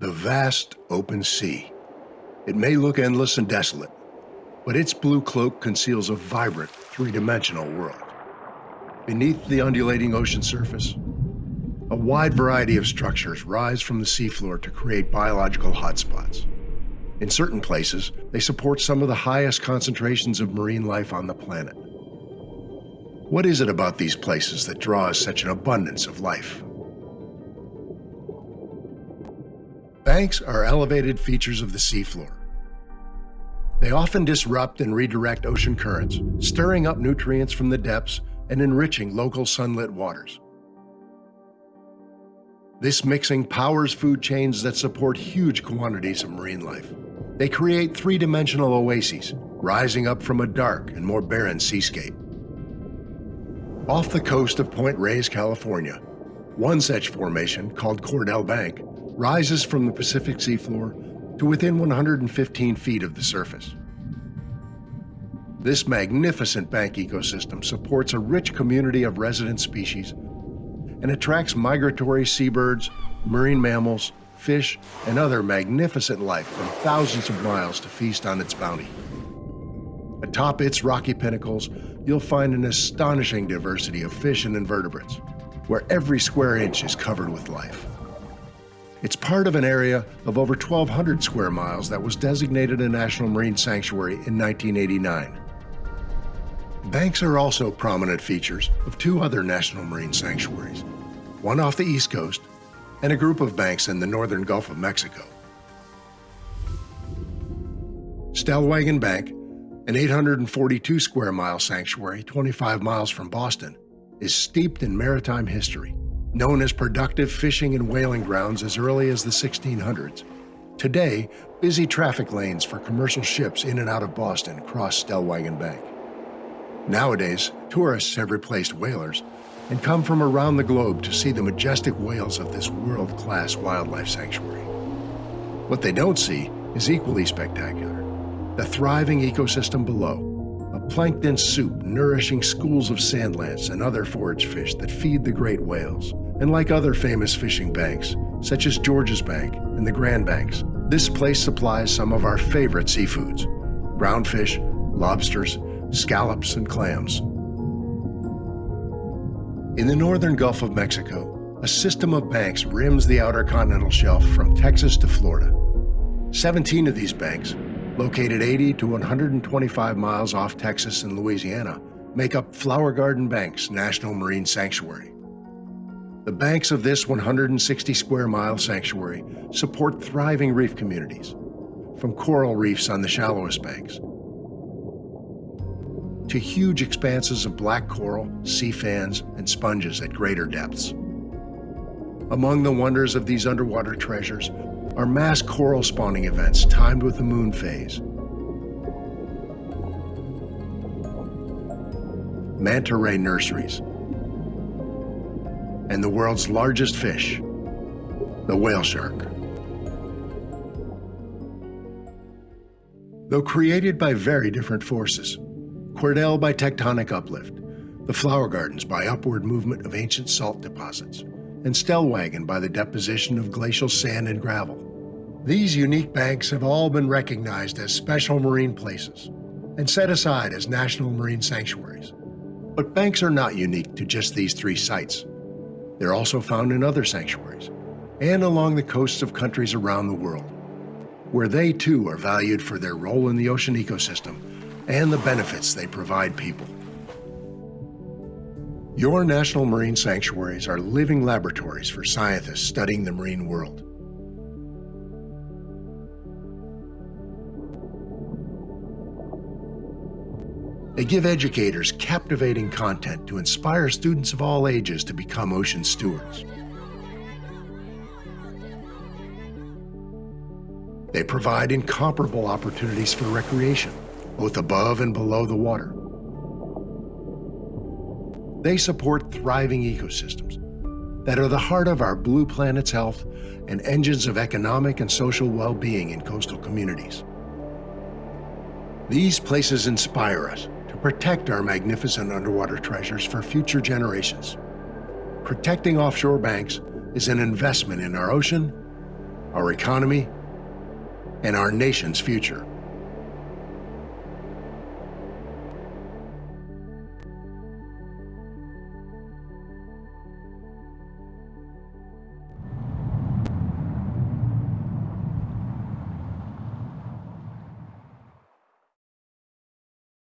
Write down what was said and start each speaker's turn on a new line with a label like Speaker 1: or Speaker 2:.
Speaker 1: The vast open sea. It may look endless and desolate, but its blue cloak conceals a vibrant, three-dimensional world. Beneath the undulating ocean surface, a wide variety of structures rise from the seafloor to create biological hotspots. In certain places, they support some of the highest concentrations of marine life on the planet. What is it about these places that draws such an abundance of life? Banks are elevated features of the seafloor. They often disrupt and redirect ocean currents, stirring up nutrients from the depths and enriching local sunlit waters. This mixing powers food chains that support huge quantities of marine life. They create three-dimensional oases, rising up from a dark and more barren seascape. Off the coast of Point Reyes, California, one such formation, called Cordell Bank, rises from the Pacific seafloor to within 115 feet of the surface. This magnificent bank ecosystem supports a rich community of resident species and attracts migratory seabirds, marine mammals, fish, and other magnificent life from thousands of miles to feast on its bounty. Atop its rocky pinnacles, you'll find an astonishing diversity of fish and invertebrates, where every square inch is covered with life. It's part of an area of over 1,200 square miles that was designated a National Marine Sanctuary in 1989. Banks are also prominent features of two other National Marine Sanctuaries, one off the East Coast and a group of banks in the northern Gulf of Mexico. Stellwagen Bank, an 842 square mile sanctuary 25 miles from Boston, is steeped in maritime history. Known as productive fishing and whaling grounds as early as the 1600s, today, busy traffic lanes for commercial ships in and out of Boston cross Stellwagen Bank. Nowadays, tourists have replaced whalers and come from around the globe to see the majestic whales of this world-class wildlife sanctuary. What they don't see is equally spectacular. The thriving ecosystem below, a plankton soup nourishing schools of sand lance and other forage fish that feed the great whales. And like other famous fishing banks, such as Georges Bank and the Grand Banks, this place supplies some of our favorite seafoods, ground fish, lobsters, scallops, and clams. In the northern Gulf of Mexico, a system of banks rims the outer continental shelf from Texas to Florida. 17 of these banks, located 80 to 125 miles off Texas and Louisiana, make up Flower Garden Banks National Marine Sanctuary. The banks of this 160 square mile sanctuary support thriving reef communities, from coral reefs on the shallowest banks to huge expanses of black coral, sea fans, and sponges at greater depths. Among the wonders of these underwater treasures are mass coral spawning events timed with the moon phase. Manta ray nurseries, and the world's largest fish, the whale shark. Though created by very different forces, Cordell by tectonic uplift, the Flower Gardens by upward movement of ancient salt deposits, and Stellwagen by the deposition of glacial sand and gravel. These unique banks have all been recognized as special marine places and set aside as national marine sanctuaries. But banks are not unique to just these three sites. They're also found in other sanctuaries and along the coasts of countries around the world, where they too are valued for their role in the ocean ecosystem and the benefits they provide people. Your national marine sanctuaries are living laboratories for scientists studying the marine world. They give educators captivating content to inspire students of all ages to become ocean stewards. They provide incomparable opportunities for recreation both above and below the water. They support thriving ecosystems that are the heart of our blue planet's health and engines of economic and social well-being in coastal communities. These places inspire us protect our magnificent underwater treasures for future generations. Protecting offshore banks is an investment in our ocean our economy, and our nation's future.